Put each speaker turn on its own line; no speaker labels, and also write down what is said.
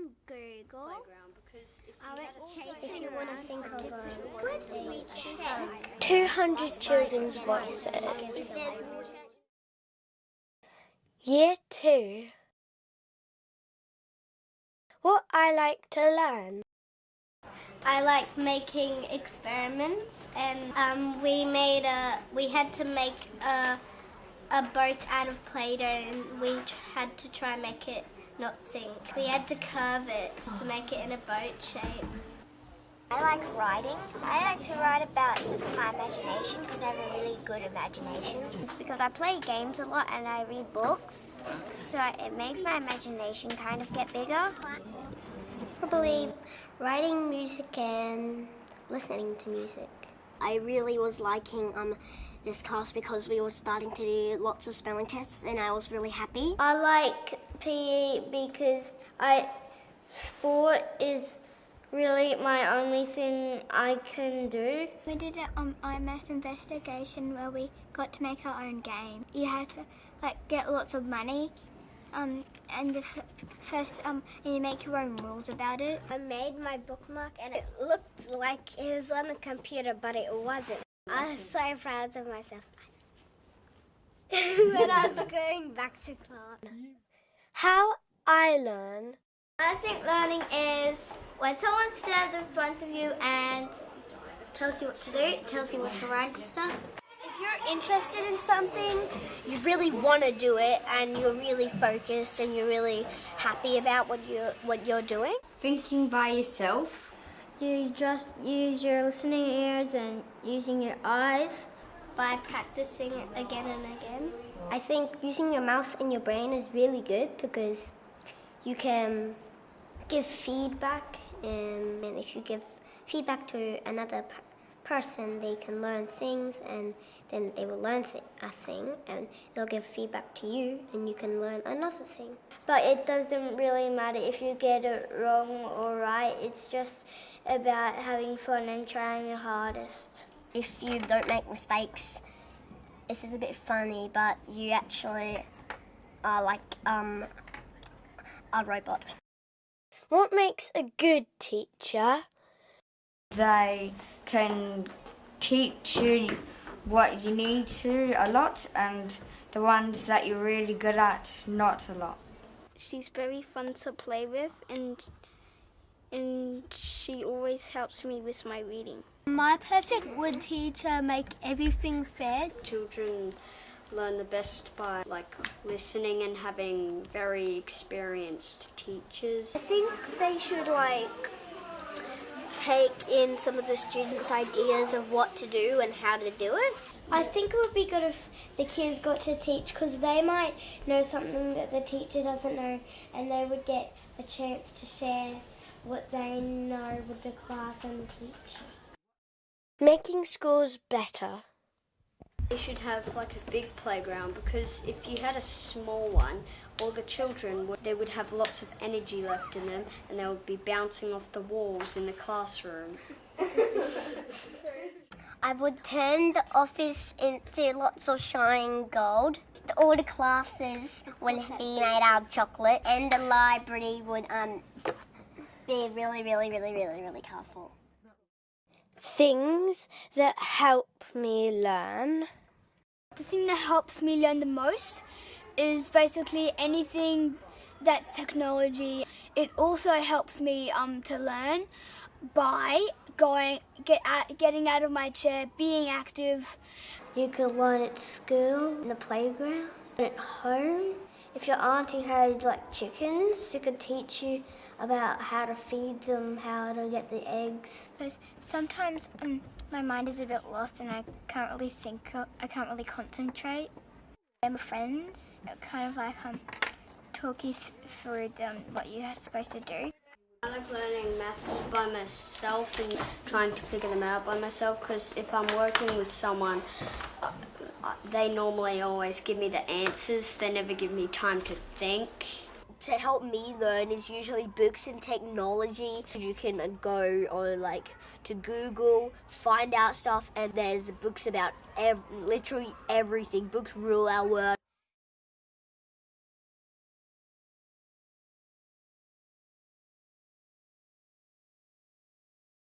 on Google. I went
If you want to think of a
chasing around.
200 Children's Voices.
If there's water.
Year 2. What I like to learn.
I like making experiments, and um, we made a. We had to make a a boat out of Play-Doh, and we had to try and make it not sink. We had to curve it to make it in a boat shape.
I like writing. I like to write about stuff in my imagination because I have a really good imagination. It's because I play games a lot and I read books, so it makes my imagination kind of get bigger. Probably writing music and listening to music.
I really was liking um this class because we were starting to do lots of spelling tests, and I was really happy. I like PE because I sport is really my only thing I can do.
We did an um, IMS investigation where we got to make our own game. You had to like get lots of money, um, and the first um, and you make your own rules about it.
I made my bookmark, and it looked like it was on the computer, but it wasn't. I was so proud of myself when I was going back to class.
How I learn.
I think learning is when someone stands in front of you and tells you what to do, tells you what to write and stuff. If you're interested in something, you really want to do it, and you're really focused, and you're really happy about what you're, what you're doing.
Thinking by yourself.
You just use your listening ears and using your eyes by practicing again and again.
I think using your mouth and your brain is really good because you can give feedback, and, if you give feedback to another person, they can learn things, and then they will learn th- a thing, and they'll give feedback to you, and you can learn another thing.
But it doesn't really matter if you get it wrong or right. It's just about having fun and trying your hardest. If you don't make mistakes, this is a bit funny, but you actually are like um, a robot.
What makes a good teacher?
They can teach you what you need to a lot and the ones that you're really good at not a lot.
She's very fun to play with, and and she always helps me with my reading.
My perfect would teacher make everything fair.
children learn the best by like listening and having very experienced teachers.
I think they should like take in some of the students' ideas of what to do and how to do it. I think it would be good if the kids got to teach because they might know something that the teacher doesn't know and they would get a chance to share what they know with the class and the teacher.
Making schools better.
They should have like a big playground because if you had a small one, all the children would, they would have lots of energy left in them and they would be bouncing off the walls in the classroom.
I would turn the office into lots of shining gold. All the classes would be made out of chocolate, and the library would um be really, really, really, really, really colourful.
Things that help me learn.
The thing that helps me learn the most is basically anything that's technology. It also helps me um, to learn by going get out, getting out of my chair, being active.
You can learn at school, in the playground, at home. If your auntie had like chickens, she could teach you about how to feed them, how to get the eggs.
Because sometimes um, my mind is a bit lost and I can't really think. uh, I can't really concentrate. And my friends, kind of like um, talk you th- through them what you're supposed to do.
I like learning maths by myself and trying to figure them out by myself because if I'm working with someone, uh, uh, they normally always give me the answers. They never give me time to think.
to help me learn is usually books and technology. You can go on like to Google, find out stuff, and there's books about ev- literally everything. Books rule our world.